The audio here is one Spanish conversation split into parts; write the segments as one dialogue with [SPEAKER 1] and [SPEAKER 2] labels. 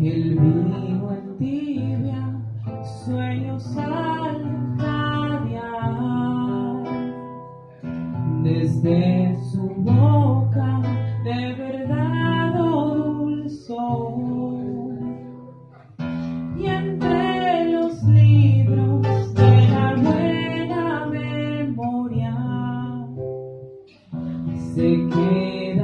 [SPEAKER 1] el vino en tibia, sueños al caviar. Desde su boca de verdad dulzor. Y entre los libros de la buena memoria se queda.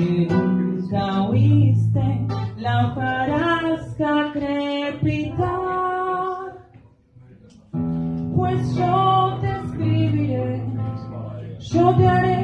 [SPEAKER 1] que oíste, la hojarasca crepitar. Pues yo te escribiré, yo te haré